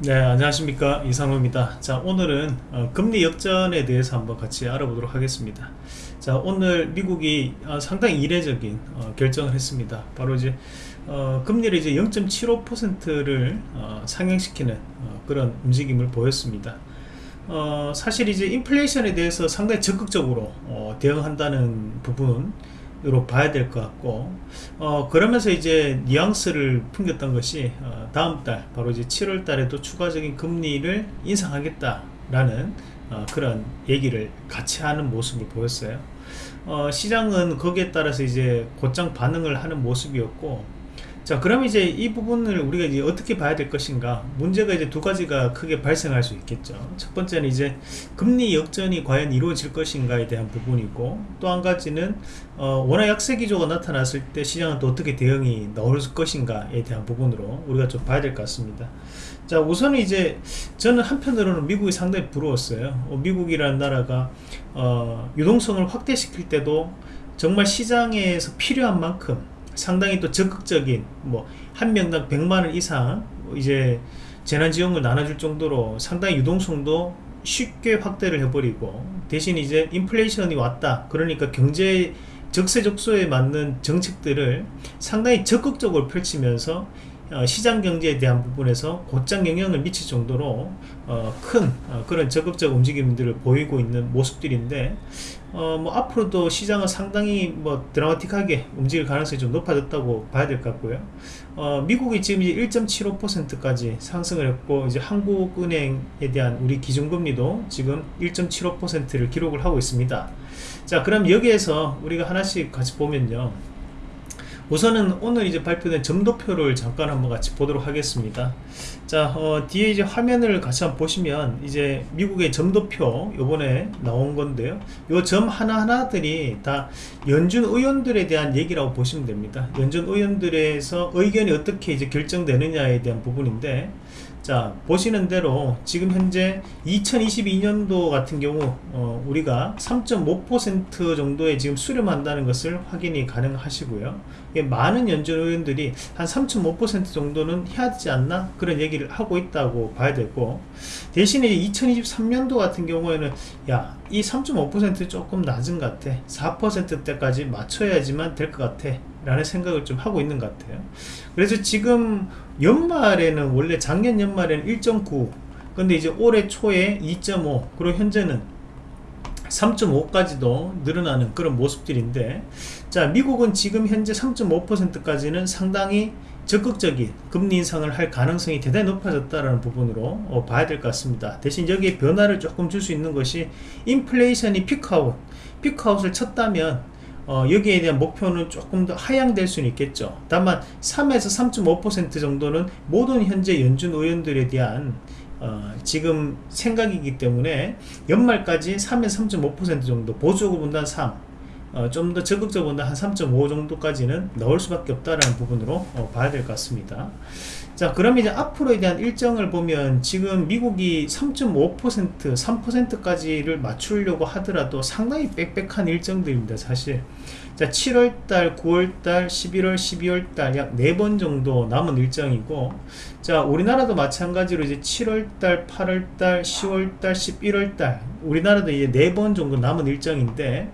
네 안녕하십니까. 이상호입니다. 자 오늘은 어, 금리 역전에 대해서 한번 같이 알아보도록 하겠습니다. 자 오늘 미국이 어, 상당히 이례적인 어, 결정을 했습니다. 바로 이제 어, 금리를 이제 0.75%를 어, 상향시키는 어, 그런 움직임을 보였습니다. 사실 이제 인플레이션에 대해서 상당히 적극적으로 대응한다는 부분 으로 봐야 될 것 같고 어 그러면서 이제 뉘앙스를 풍겼던 것이 어, 다음 달 바로 이제 7월 달에도 추가적인 금리를 인상하겠다라는 어, 그런 얘기를 같이 하는 모습을 보였어요. 어, 시장은 거기에 따라서 이제 곧장 반응을 하는 모습이었고 자 그럼 이제 이 부분을 우리가 이제 어떻게 봐야 될 것인가? 문제가 이제 두 가지가 크게 발생할 수 있겠죠. 첫 번째는 이제 금리 역전이 과연 이루어질 것인가에 대한 부분이고 또 한 가지는 어, 워낙 약세 기조가 나타났을 때 시장은 또 어떻게 대응이 나올 것인가에 대한 부분으로 우리가 좀 봐야 될 것 같습니다. 자 우선은 이제 저는 한편으로는 미국이 상당히 부러웠어요. 어, 미국이라는 나라가 어, 유동성을 확대시킬 때도 정말 시장에서 필요한 만큼 상당히 또 적극적인 뭐 한 명당 100만원 이상 이제 재난지원금을 나눠줄 정도로 상당히 유동성도 쉽게 확대를 해버리고 대신 이제 인플레이션이 왔다. 그러니까 경제 적세적소에 맞는 정책들을 상당히 적극적으로 펼치면서 어, 시장 경제에 대한 부분에서 곧장 영향을 미칠 정도로 어, 큰 어, 그런 적극적 움직임들을 보이고 있는 모습들인데 어, 뭐 앞으로도 시장은 상당히 뭐 드라마틱하게 움직일 가능성이 좀 높아졌다고 봐야 될 것 같고요. 어, 미국이 지금 이제 1.75%까지 상승을 했고 이제 한국은행에 대한 우리 기준금리도 지금 1.75%를 기록을 하고 있습니다. 자, 그럼 여기에서 우리가 하나씩 같이 보면요. 우선은 오늘 이제 발표된 점도표를 잠깐 한번 같이 보도록 하겠습니다 자 어, 뒤에 이제 화면을 같이 한번 보시면 이제 미국의 점도표 요번에 나온 건데요. 요 점 하나하나들이 다 연준 의원들에 대한 얘기라고 보시면 됩니다. 연준 의원들에서 의견이 어떻게 이제 결정되느냐에 대한 부분인데 자 보시는 대로 지금 현재 2022년도 같은 경우 어, 우리가 3.5% 정도의 지금 수렴한다는 것을 확인이 가능하시고요. 많은 연준 의원들이 한 3.5% 정도는 해야 되지 않나 그런 얘기 를 하고 있다고 봐야 되고 대신에 2023년도 같은 경우에는 야 이 3.5% 조금 낮은 것 같아. 4%대까지 맞춰야지만 될 것 같아. 라는 생각을 좀 하고 있는 것 같아요. 그래서 지금 연말에는 원래 작년 연말에는 1.9 근데 이제 올해 초에 2.5 그리고 현재는 3.5까지도 늘어나는 그런 모습들인데 자 미국은 지금 현재 3.5%까지는 상당히 적극적인 금리 인상을 할 가능성이 대단히 높아졌다는 부분으로 어, 봐야 될 것 같습니다. 대신 여기에 변화를 조금 줄 수 있는 것이 인플레이션이 피크아웃 피크아웃을 쳤다면 어, 여기에 대한 목표는 조금 더 하향될 수는 있겠죠. 다만 3에서 3.5% 정도는 모든 현재 연준 의원들에 대한 어, 지금 생각이기 때문에 연말까지 3에서 3.5% 정도 보수적으로 본다는 3 어, 좀 더 적극적으로 본다 한 3.5 정도까지는 넣을 수밖에 없다라는 부분으로 어, 봐야 될 것 같습니다. 자 그럼 이제 앞으로에 대한 일정을 보면 지금 미국이 3.5% 3%까지를 맞추려고 하더라도 상당히 빽빽한 일정들입니다 사실. 자 7월달 9월달 11월 12월달 약 4번 정도 남은 일정이고 자 우리나라도 마찬가지로 이제 7월달 8월달 10월달 11월달 우리나라도 이제 4번 정도 남은 일정인데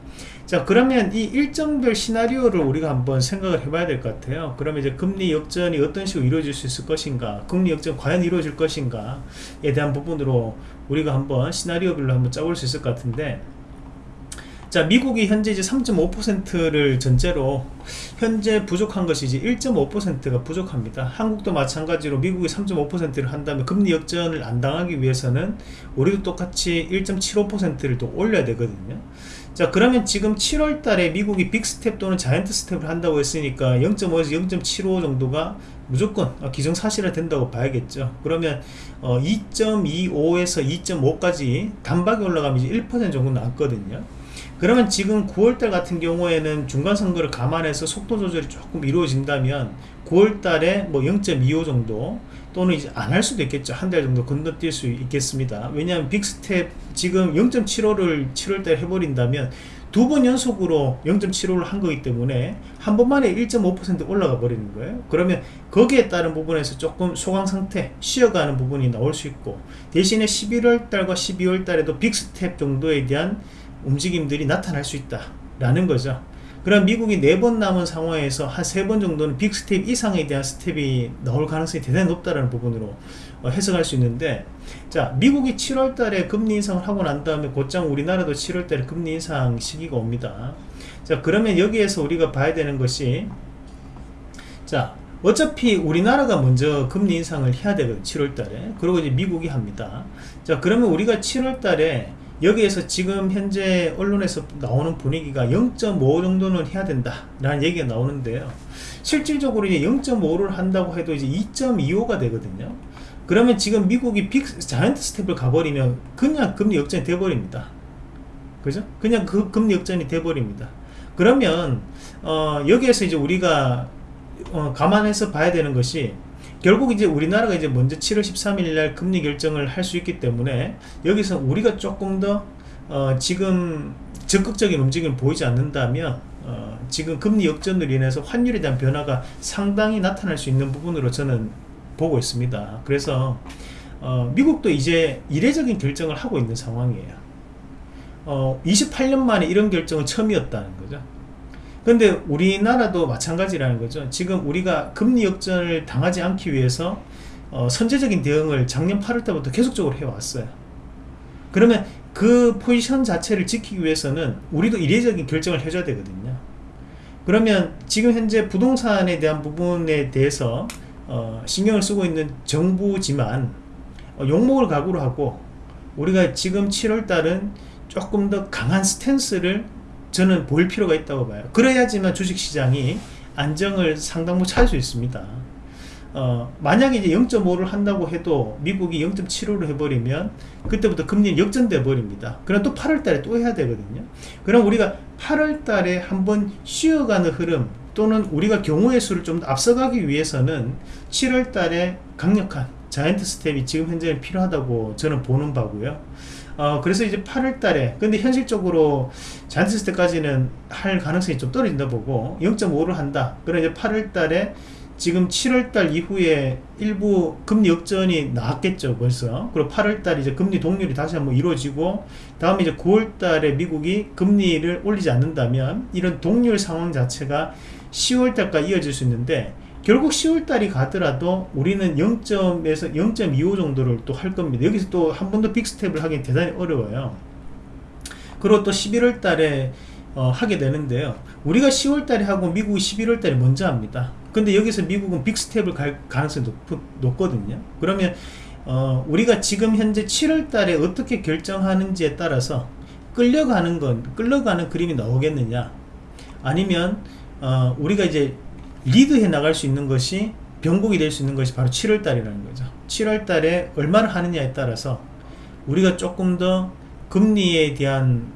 자 그러면 이 일정별 시나리오를 우리가 한번 생각을 해봐야 될 것 같아요. 그러면 이제 금리 역전이 어떤 식으로 이루어질 수 있을 것인가 금리 역전 과연 이루어질 것인가에 대한 부분으로 우리가 한번 시나리오별로 한번 짜볼 수 있을 것 같은데 자 미국이 현재 이제 3.5%를 전제로 현재 부족한 것이 이제 1.5%가 부족합니다. 한국도 마찬가지로 미국이 3.5%를 한다면 금리 역전을 안 당하기 위해서는 우리도 똑같이 1.75%를 또 올려야 되거든요. 자 그러면 지금 7월 달에 미국이 big step 또는 giant step을 한다고 했으니까 0.5에서 0.75 정도가 무조건 기정사실화 된다고 봐야겠죠. 그러면 어 2.25에서 2.5까지 단박에 올라가면 이제 1% 정도 남거든요 그러면 지금 9월달 같은 경우에는 중간선거를 감안해서 속도 조절이 조금 이루어진다면 9월달에 뭐 0.25 정도 또는 이제 안 할 수도 있겠죠. 한 달 정도 건너뛸 수 있겠습니다. 왜냐하면 big step 지금 0.75를 7월달 해버린다면 두 번 연속으로 0.75를 한 거기 때문에 한 번만에 1.5% 올라가 버리는 거예요. 그러면 거기에 따른 부분에서 조금 소강 상태 쉬어가는 부분이 나올 수 있고 대신에 11월 달과 12월 달에도 big step 정도에 대한 움직임들이 나타날 수 있다 라는 거죠. 그럼 미국이 네 번 남은 상황에서 한 세 번 정도는 big step 이상에 대한 스텝이 나올 가능성이 대단히 높다는 부분으로 어, 해석할 수 있는데 자 미국이 7월 달에 금리 인상을 하고 난 다음에 곧장 우리나라도 7월 달에 금리 인상 시기가 옵니다. 자 그러면 여기에서 우리가 봐야 되는 것이 자 어차피 우리나라가 먼저 금리 인상을 해야 되거든 7월 달에. 그리고 이제 미국이 합니다. 자 그러면 우리가 7월 달에 여기에서 지금 현재 언론에서 나오는 분위기가 0.5 정도는 해야 된다 라는 얘기가 나오는데요. 실질적으로 이제 0.5를 한다고 해도 이제 2.25가 되거든요. 그러면 지금 미국이 빅 자이언트 스텝을 가버리면 그냥 금리 역전이 돼버립니다. 그죠? 그냥 그 금리 역전이 돼버립니다. 그러면 어, 여기에서 이제 우리가 어, 감안해서 봐야 되는 것이 결국 이제 우리나라가 이제 먼저 7월 13일 날 금리 결정을 할 수 있기 때문에 여기서 우리가 조금 더 어, 지금 적극적인 움직임을 보이지 않는다면 어, 지금 금리 역전으로 인해서 환율에 대한 변화가 상당히 나타날 수 있는 부분으로 저는 보고 있습니다. 그래서 어, 미국도 이제 이례적인 결정을 하고 있는 상황이에요. 28년 어, 만에 이런 결정은 처음이었다는 거죠 근데 우리나라도 마찬가지라는 거죠. 지금 우리가 금리 역전을 당하지 않기 위해서 어, 선제적인 대응을 작년 8월 때부터 계속적으로 해왔어요. 그러면 그 포지션 자체를 지키기 위해서는 우리도 이례적인 결정을 해줘야 되거든요. 그러면 지금 현재 부동산에 대한 부분에 대해서 어, 신경을 쓰고 있는 정부지만 어, 욕먹을 각오로 하고 우리가 지금 7월달은 조금 더 강한 스탠스를 저는 보일 필요가 있다고 봐요. 그래야지만 주식시장이 안정을 상당부 찾을 수 있습니다. 어, 만약에 이제 0.5를 한다고 해도 미국이 0.75를 해버리면 그때부터 금리 역전돼 버립니다. 그럼 또 8월 달에 또 해야 되거든요. 그럼 우리가 8월 달에 한번 쉬어가는 흐름 또는 우리가 경우의 수를 좀 앞서가기 위해서는 7월 달에 강력한 자이언트 스텝이 지금 현재는 필요하다고 저는 보는 바고요. 어, 그래서 이제 8월 달에 근데 현실적으로 잔치스 때까지는 할 가능성이 좀 떨어진다 보고 0.5를 한다. 그럼 이제 8월 달에 지금 7월 달 이후에 일부 금리 역전이 나왔겠죠 벌써. 그리고 8월 달 이제 금리 동률이 다시 한번 이루어지고 다음에 이제 9월 달에 미국이 금리를 올리지 않는다면 이런 동률 상황 자체가 10월 달까지 이어질 수 있는데 결국 10월달이 가더라도 우리는 0점에서 0.25 정도를 또 할 겁니다. 여기서 또 한 번 더 빅스텝을 하기 대단히 어려워요. 그리고 또 11월 달에 어, 하게 되는데요. 우리가 10월 달에 하고 미국이 11월 달에 먼저 합니다. 근데 여기서 미국은 빅스텝을 갈 가능성이 높, 높거든요. 그러면 어, 우리가 지금 현재 7월 달에 어떻게 결정하는지에 따라서 끌려가는 건 끌려가는 그림이 나오겠느냐? 아니면 어, 우리가 이제 리드해 나갈 수 있는 것이 변곡이 될 수 있는 것이 바로 7월 달이라는 거죠. 7월 달에 얼마나 하느냐에 따라서 우리가 조금 더 금리에 대한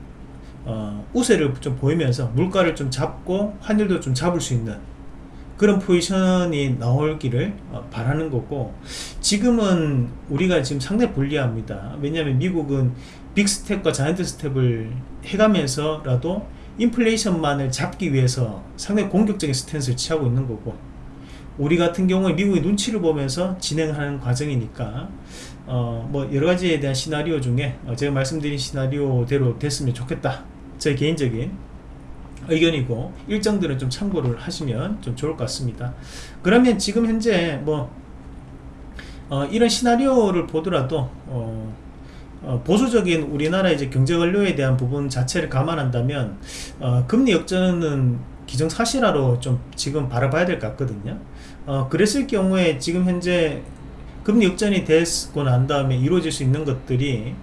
어, 우세를 좀 보이면서 물가를 좀 잡고 환율도 좀 잡을 수 있는 그런 포지션이 나올기를 어, 바라는 거고 지금은 우리가 지금 상당히 불리합니다. 왜냐하면 미국은 big step과 giant step을 해가면서라도 인플레이션만을 잡기 위해서 상당히 공격적인 스탠스를 취하고 있는 거고 우리 같은 경우에 미국의 눈치를 보면서 진행하는 과정이니까 어, 뭐 여러가지에 대한 시나리오 중에 어, 제가 말씀드린 시나리오대로 됐으면 좋겠다. 제 개인적인 의견이고 일정들은 좀 참고를 하시면 좀 좋을 것 같습니다. 그러면 지금 현재 뭐 어, 이런 시나리오를 보더라도 어, 어, 보수적인 우리나라 이제 경제 원료에 대한 부분 자체를 감안한다면 어, 금리 역전은 기정사실화로 좀 지금 바라봐야 될 것 같거든요. 어, 그랬을 경우에 지금 현재 금리 역전이 됐고 난 다음에 이루어질 수 있는 것들이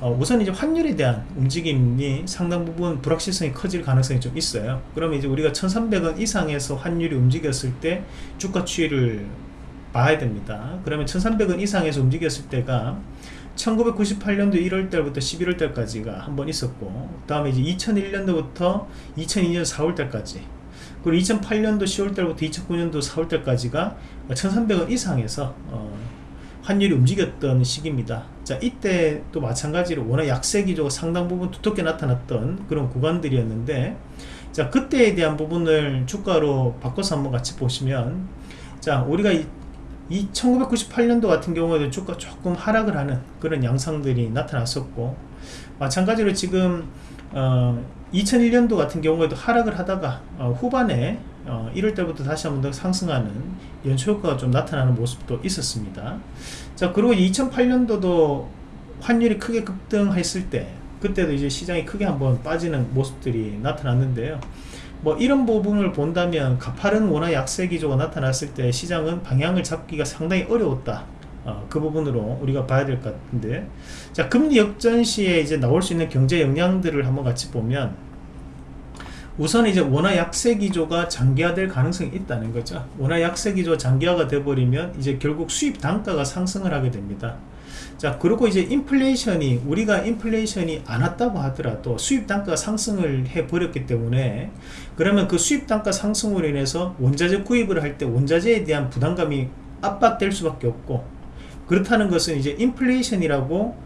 어, 우선 이제 환율에 대한 움직임이 상당 부분 불확실성이 커질 가능성이 좀 있어요. 그러면 이제 우리가 1300원 이상에서 환율이 움직였을 때 주가 추이를 봐야 됩니다. 그러면 1300원 이상에서 움직였을 때가 1998년도 1월달부터 11월달까지가 한 번 있었고 그 다음에 이제 2001년도부터 2002년 4월달까지 그리고 2008년도 10월달부터 2009년도 4월달까지가 1300원 이상에서 어, 환율이 움직였던 시기입니다. 자, 이때 또 마찬가지로 워낙 약세 기조가 상당 부분 두텁게 나타났던 그런 구간들이었는데, 자, 그때에 대한 부분을 주가로 바꿔서 한번 같이 보시면, 자, 우리가 이, 이 1998년도 같은 경우에도 주가 조금 하락을 하는 그런 양상들이 나타났었고, 마찬가지로 지금, 어, 2001년도 같은 경우에도 하락을 하다가 어, 후반에 어, 1월 때부터 다시 한번 더 상승하는 연초 효과가 좀 나타나는 모습도 있었습니다. 자, 그리고 2008년도도 환율이 크게 급등했을 때 그때도 이제 시장이 크게 한번 빠지는 모습들이 나타났는데요. 뭐 이런 부분을 본다면 가파른 원화 약세 기조가 나타났을 때 시장은 방향을 잡기가 상당히 어려웠다. 어, 그 부분으로 우리가 봐야 될 것 같은데. 자 금리 역전 시에 이제 나올 수 있는 경제 영향들을 한번 같이 보면 우선 이제 원화 약세 기조가 장기화될 가능성이 있다는 거죠. 원화 약세 기조 장기화가 돼버리면 이제 결국 수입 단가가 상승을 하게 됩니다 자 그리고 이제 인플레이션이 우리가 인플레이션이 안 왔다고 하더라도 수입 단가가 상승을 해 버렸기 때문에 그러면 그 수입 단가 상승으로 인해서 원자재 구입을 할 때 원자재에 대한 부담감이 압박될 수밖에 없고 그렇다는 것은 이제 인플레이션이라고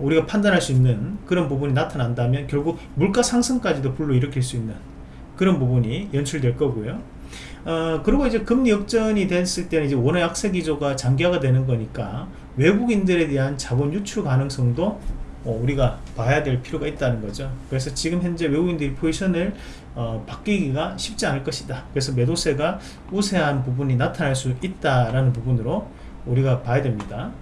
우리가 판단할 수 있는 그런 부분이 나타난다면 결국 물가 상승까지도 불러일으킬 수 있는 그런 부분이 연출될 거고요. 어, 그리고 이제 금리 역전이 됐을 때는 이제 원화 약세 기조가 장기화가 되는 거니까 외국인들에 대한 자본 유출 가능성도 어, 우리가 봐야 될 필요가 있다는 거죠. 그래서 지금 현재 외국인들이 포지션을 어, 바뀌기가 쉽지 않을 것이다. 그래서 매도세가 우세한 부분이 나타날 수 있다라는 부분으로 우리가 봐야 됩니다.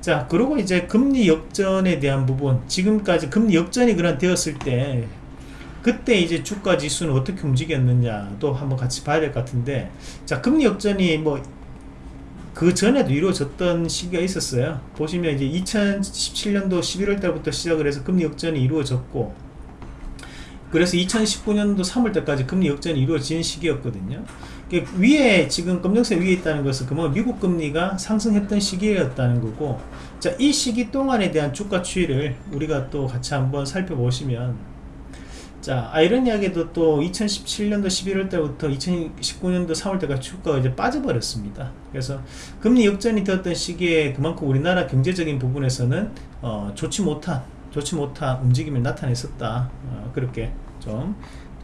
자, 그리고 이제 금리 역전에 대한 부분, 지금까지 금리 역전이 그런 되었을 때, 그때 이제 주가 지수는 어떻게 움직였느냐도 한번 같이 봐야 될 것 같은데, 자, 금리 역전이 뭐, 그 전에도 이루어졌던 시기가 있었어요. 보시면 이제 2017년도 11월 달부터 시작을 해서 금리 역전이 이루어졌고, 그래서 2019년도 3월 때까지 금리 역전이 이루어진 시기였거든요. 위에 지금 검정색 위에 있다는 것은 그만 미국 금리가 상승했던 시기였다는 거고 자 이 시기 동안에 대한 주가 추이를 우리가 또 같이 한번 살펴보시면 자 아이러니하게도 또 2017년도 11월 때부터 2019년도 3월 때까지 주가가 이제 빠져버렸습니다 그래서 금리 역전이 되었던 시기에 그만큼 우리나라 경제적인 부분에서는 어, 좋지 못한 좋지 못한 움직임을 나타냈었다 어, 그렇게 좀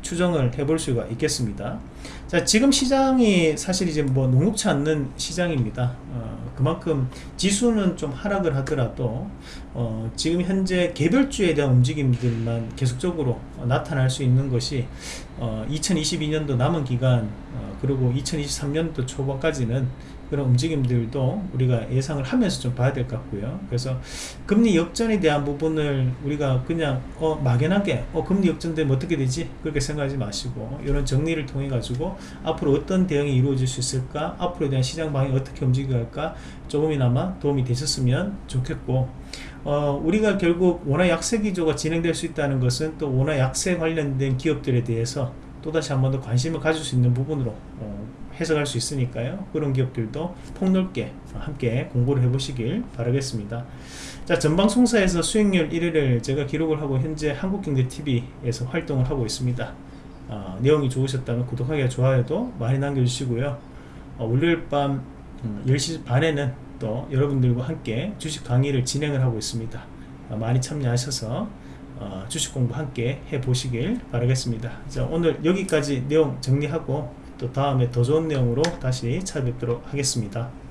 추정을 해볼 수가 있겠습니다. 자, 지금 시장이 사실 이제 뭐 녹록치 않는 시장입니다. 어, 그만큼 지수는 좀 하락을 하더라도 어, 지금 현재 개별주에 대한 움직임들만 계속적으로 나타날 수 있는 것이 어, 2022년도 남은 기간 어, 그리고 2023년도 초반까지는 그런 움직임들도 우리가 예상을 하면서 좀 봐야 될 것 같고요. 그래서 금리 역전에 대한 부분을 우리가 그냥 어, 막연하게 어, 금리 역전되면 어떻게 되지? 그렇게 생각하지 마시고 이런 정리를 통해 가지고 앞으로 어떤 대응이 이루어질 수 있을까? 앞으로에 대한 시장 방향이 어떻게 움직여갈까? 조금이나마 도움이 되셨으면 좋겠고 어, 우리가 결국 원화 약세 기조가 진행될 수 있다는 것은 또 원화 약세 관련된 기업들에 대해서 또다시 한 번 더 관심을 가질 수 있는 부분으로 어, 해석할 수 있으니까요. 그런 기업들도 폭넓게 함께 공부를 해보시길 바라겠습니다. 자, 전방송사에서 수익률 1위를 제가 기록을 하고 현재 한국경제TV에서 활동을 하고 있습니다. 어, 내용이 좋으셨다면 구독하기와 좋아요도 많이 남겨주시고요. 어, 월요일 밤 10시 음, 반에는 또 여러분들과 함께 주식 강의를 진행을 하고 있습니다. 어, 많이 참여하셔서 어, 주식 공부 함께 해보시길 바라겠습니다. 자, 오늘 여기까지 내용 정리하고 또 다음에 더 좋은 내용으로 다시 찾아뵙도록 하겠습니다.